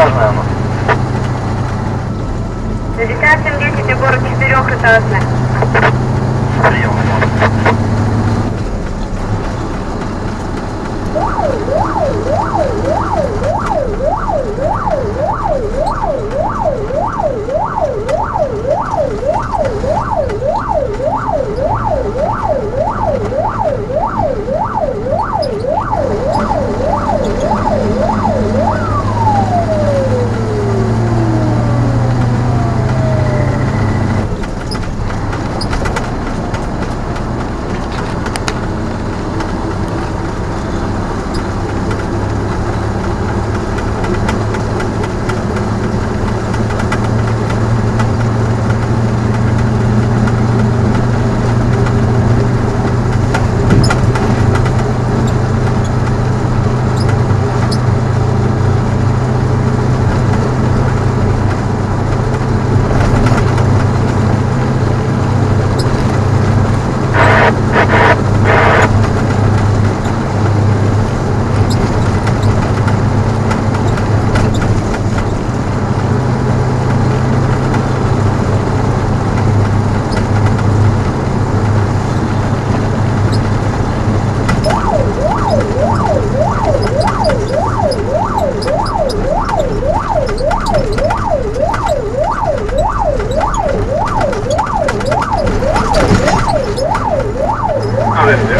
Пятиэтажная она. Великая 710 город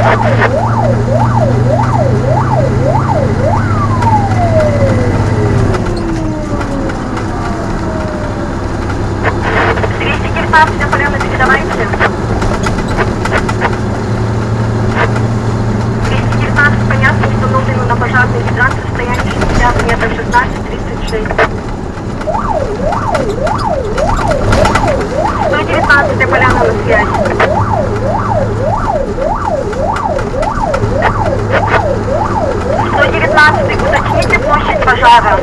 Ha ha ha! 119 уточните площадь пожара.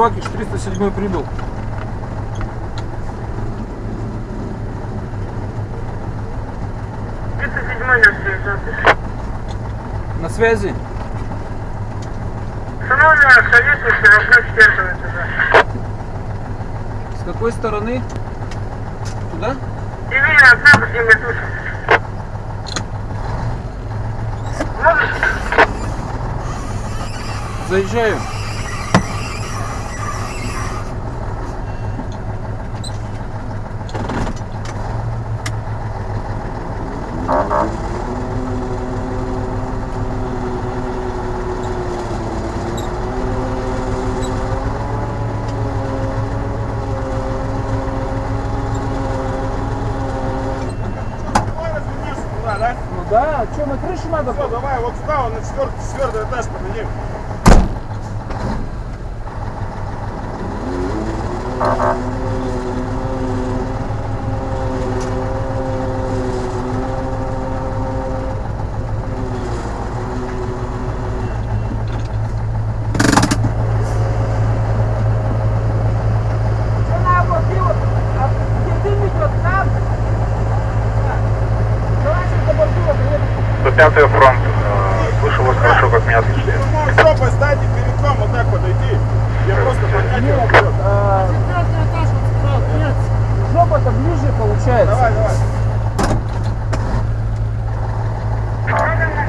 107 прибыл. На связи. Четвертого этажа. С какой стороны? Туда? Левее окна поднимай тушу. Можешь? Заезжаю. Давай развернешься туда, да? Ну да, что, на крышу надо? Все, давай, вот сюда, вот на четвертый, четвертый этаж подойди. До пятый фронт. Э, Слышу вас хорошо, как меня слышите. Другую жопой стайте перед вам, вот так подойди. Я просто поднять его вперед. Жопа-то ближе получается. Давай, давай.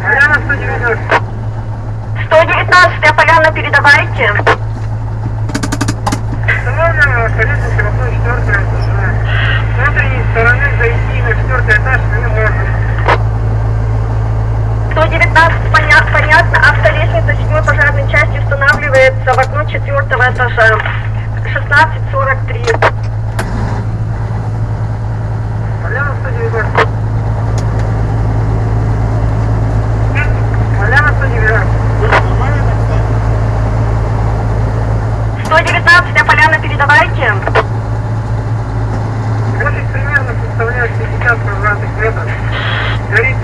Поляна 190. 119 поляна, передавайте. Установлено колесница окно четвертого этажа. С внутренней стороны зайти на четвертый этаж не можно. 119 поня- понятно, автолестница 7 пожарной части устанавливается в окно четвертого этажа. 1643. Поляна 190. Поляна 190. Нормально так стать? 119 поляна, передавайте. Площадь примерно составляет 50 квадратных метров. Горит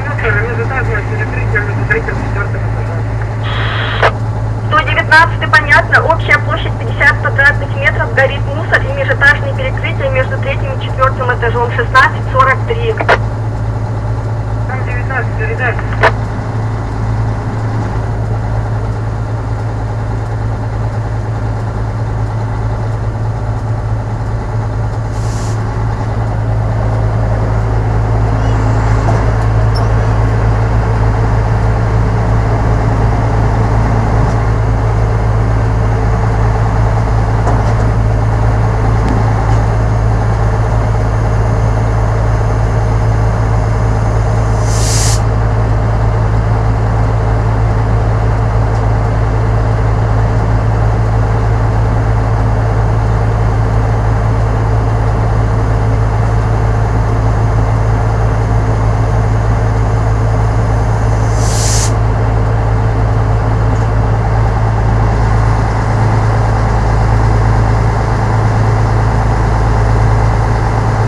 119 понятно, общая площадь 50 квадратных метров, горит мусор и межэтажные перекрытия между третьим и четвертым этажом 1643. Там 19, передай.